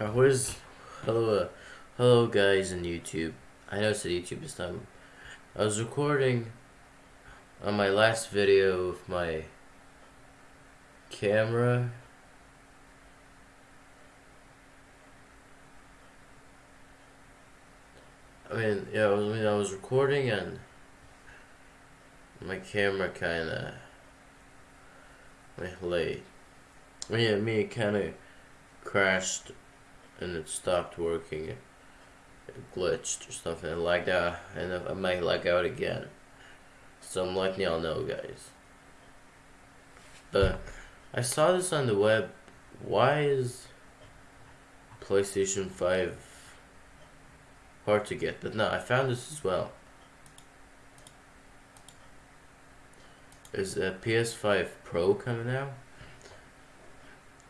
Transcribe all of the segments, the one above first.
Uh, where's hello, uh, hello guys in YouTube. I know it's YouTube this time. I was recording on my last video with my camera. I mean, yeah, I, was, I mean, I was recording and my camera kind of went late. Mean, it kind of crashed and it stopped working. It glitched or something. It lagged out, and uh, I might lag out again. So I'm letting y'all know, guys. But I saw this on the web. Why is PlayStation 5 hard to get? But no, I found this as well. Is a PS5 Pro coming out?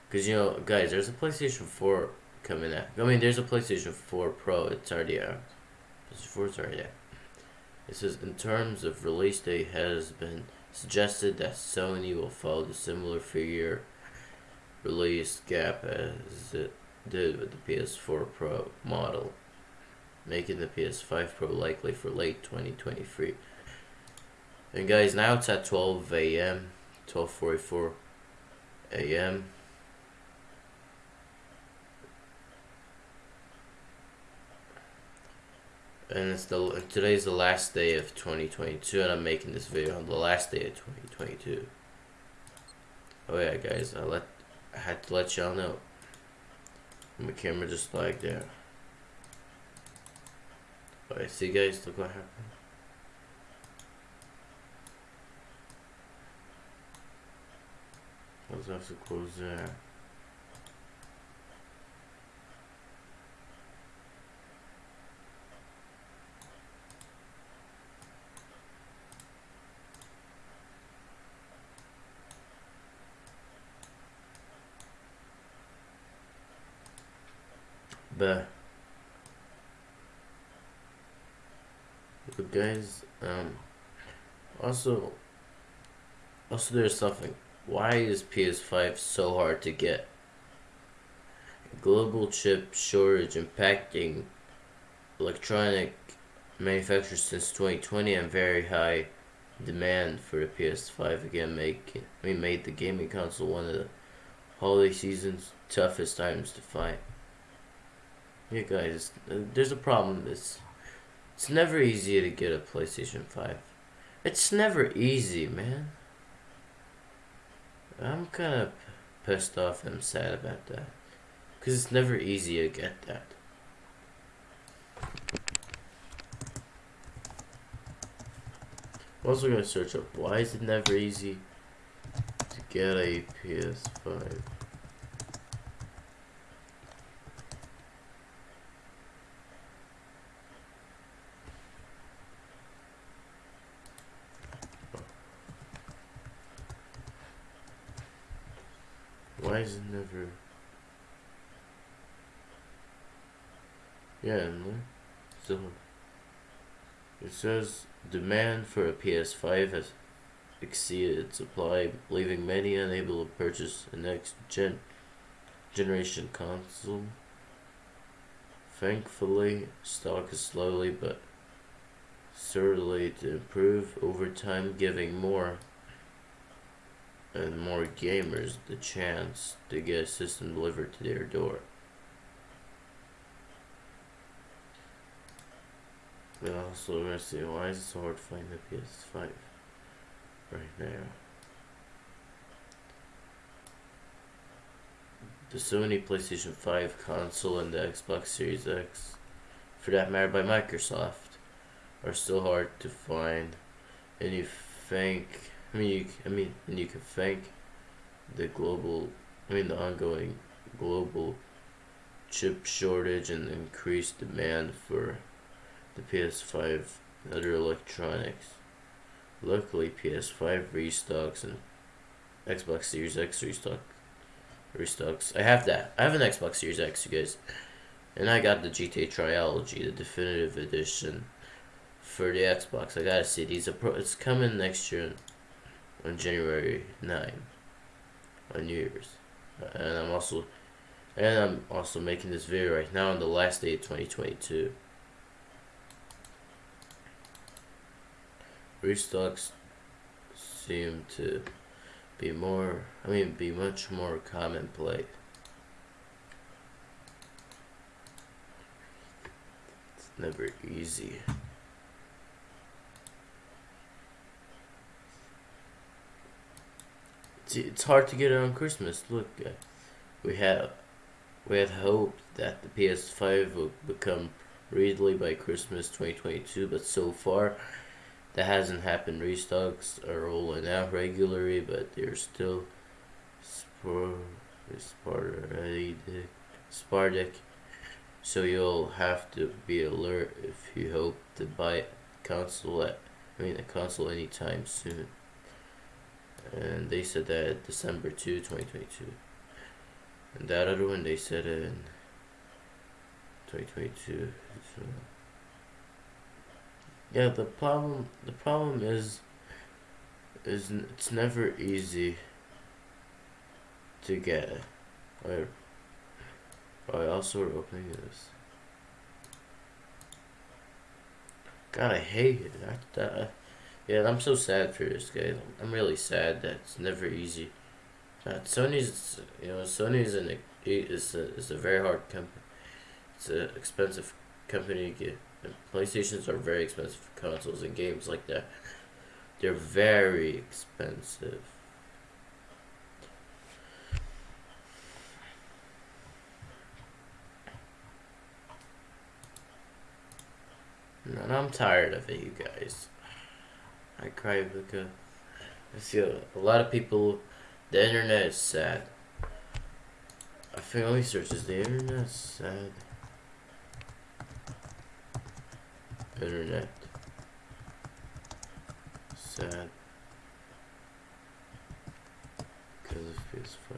Because, you know, guys, there's a PlayStation 4 coming out. I mean, there's a PlayStation 4 Pro. It's already out. PlayStation 4 is already out. It says, in terms of release date, has been suggested that Sony will follow the similar figure release gap as it did with the PS4 Pro model, making the PS5 Pro likely for late 2023. And guys, now it's at 12 a.m., 12:44 a.m. and it's the today's the last day of 2022 and I'm making this video on the last day of 2022 oh yeah guys I let I had to let y'all know. My camera just lagged there alright see guys look what happened. Let's have to close but guys um also also there's something. Why is ps5 so hard to get? Global chip shortage impacting electronic manufacturers since 2020 and very high demand for the PS5 again make mean made the gaming console one of the holiday season's toughest times to find. Yeah, guys, uh, there's a problem. It's it's never easy to get a PlayStation 5. It's never easy, man. I'm kind of pissed off and sad about that. Because it's never easy to get that. I'm also going to search up why is it never easy to get a PS5. Why is it never... Yeah? So... It says demand for a PS5 has exceeded supply, leaving many unable to purchase a next gen generation console. Thankfully, stock is slowly but certainly to improve over time, giving more and more gamers the chance to get a system delivered to their door. But also, we're see why is it so hard to find the PS5 right now? The Sony PlayStation 5 console and the Xbox Series X, for that matter by Microsoft, are still hard to find. And you think I mean, you, I mean, and you can thank the global, I mean, the ongoing global chip shortage and increased demand for the PS5 and other electronics. Luckily, PS5 restocks and Xbox Series X restock restocks. I have that. I have an Xbox Series X, you guys, and I got the GTA Trilogy, the definitive edition for the Xbox. I gotta see these. It's coming next year on January 9 on New Year's. And I'm also And I'm also making this video right now on the last day of 2022. Restocks seem to be more, I mean, be much more commonplace. It's never easy. It's, hard to get it on Christmas. Look, uh, we have we had hoped that the PS5 would become readily by Christmas 2022, but so far that hasn't happened. Restocks are rolling out regularly, but they're still. Sporadic. So you'll have to be alert if you hope to buy a console at, I mean a console anytime soon. And they said that December 2, 2022. And that other one they said in 2022. So yeah, the problem the problem is is it's never easy to get. I I also opening this. God, I hate it. I, that, yeah, I'm so sad for this guy. I'm really sad that it's never easy. Uh, Sony's, you know, Sony's an is a, is a very hard company. It's an expensive company to get. And PlayStations are very expensive consoles and games like that. They're very expensive. And I'm tired of it, you guys. I cry because I feel a lot of people. The internet is sad. I think search. Is the internet is sad? Internet. Sad. Because of PS5.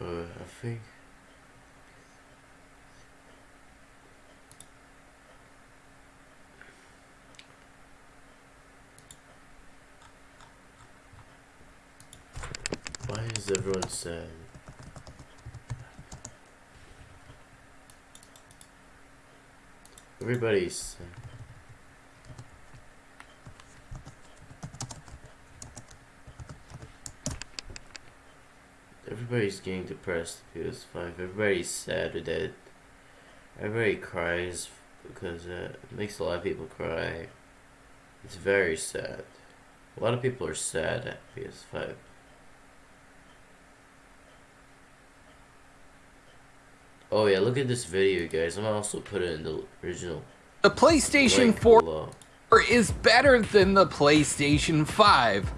Uh, I think. Why is everyone sad? Everybody's. Everybody's getting depressed because five. Everybody's sad with it. Everybody cries because uh, it makes a lot of people cry. It's very sad. A lot of people are sad at PS5. Oh yeah, look at this video, guys. I'm gonna also put it in the original. The PlayStation 4 below. is better than the PlayStation 5.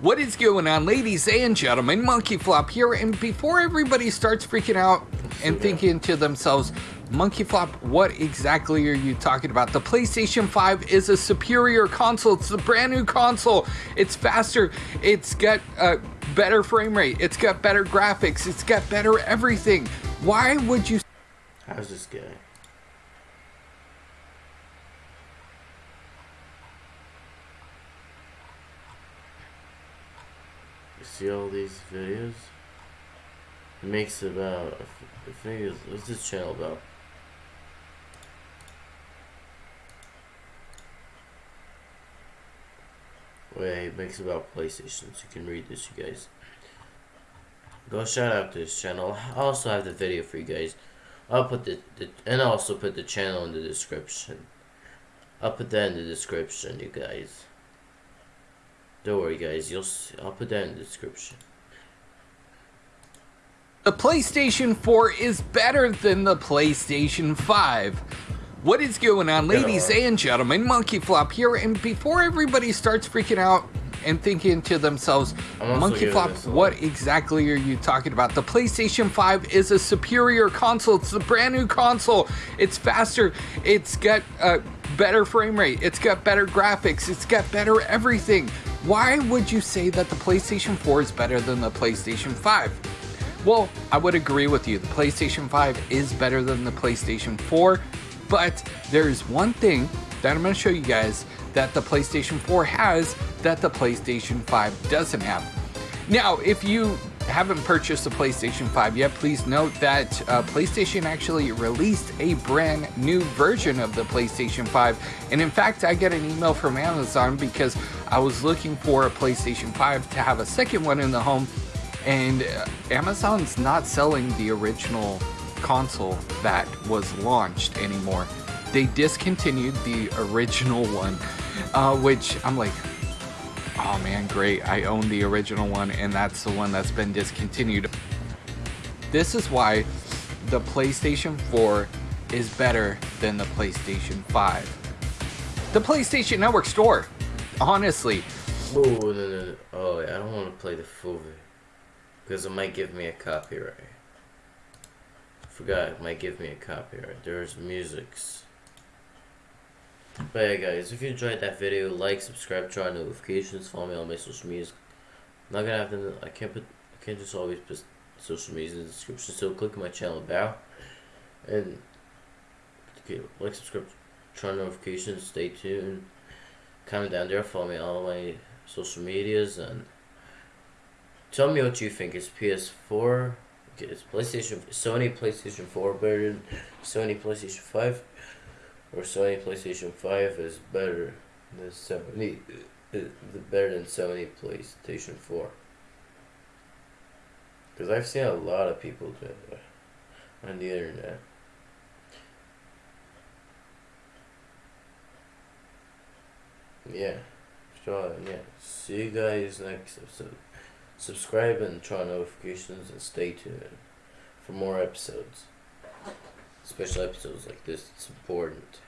What is going on, ladies and gentlemen? Monkey Flop here, and before everybody starts freaking out and thinking to themselves, Monkey Flop, what exactly are you talking about? The PlayStation 5 is a superior console. It's a brand new console. It's faster. It's got a better frame rate. It's got better graphics. It's got better everything. Why would you? How's this guy? You see all these videos? It makes about. I think what's this channel about? Wait, it makes about PlayStations. You can read this, you guys. Go shout out to this channel. I also have the video for you guys. I'll put the, the and I'll also put the channel in the description. I'll put that in the description, you guys. Don't worry, guys. You'll see, I'll put that in the description. The PlayStation 4 is better than the PlayStation 5. What is going on, ladies and gentlemen? Monkey Flop here, and before everybody starts freaking out and thinking to themselves, Monkey Flop, what exactly are you talking about? The PlayStation 5 is a superior console. It's a brand new console. It's faster. It's got a better frame rate. It's got better graphics. It's got better everything. Why would you say that the PlayStation 4 is better than the PlayStation 5? Well, I would agree with you. The PlayStation 5 is better than the PlayStation 4, but there's one thing that I'm going to show you guys that the PlayStation 4 has that the PlayStation 5 doesn't have. Now, if you haven't purchased a PlayStation 5 yet, please note that uh, PlayStation actually released a brand new version of the PlayStation 5. And in fact, I get an email from Amazon because I was looking for a PlayStation 5 to have a second one in the home. And uh, Amazon's not selling the original console that was launched anymore. They discontinued the original one, uh, which I'm like, oh man, great. I own the original one, and that's the one that's been discontinued. This is why the PlayStation 4 is better than the PlayStation 5. The PlayStation Network store, honestly. Oh, no, no, no. Oh, I don't want to play the full. Because it might give me a copyright. Forgot, it might give me a copyright. There's musics. But yeah, guys, if you enjoyed that video, like, subscribe, turn on notifications, follow me on my social media. I'm not gonna have to. I can't put. I can't just always put social media in the description. So click my channel about and okay, like, subscribe, turn on notifications. Stay tuned. Comment down there. Follow me on all my social medias and tell me what you think. Is PS4? Okay, it's PlayStation. Sony PlayStation 4 better Sony PlayStation 5? Or Sony PlayStation 5 is better than Sony uh, better than Sony PlayStation 4 because I've seen a lot of people do that on the internet. Yeah. So yeah. See you guys next episode. Subscribe and turn on notifications and stay tuned for more episodes special episodes like this. It's important.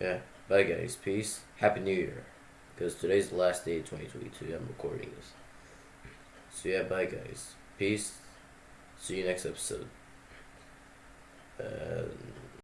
Yeah. Bye, guys. Peace. Happy New Year. Because today's the last day of 2022. I'm recording this. So, yeah, bye, guys. Peace. See you next episode. Uh,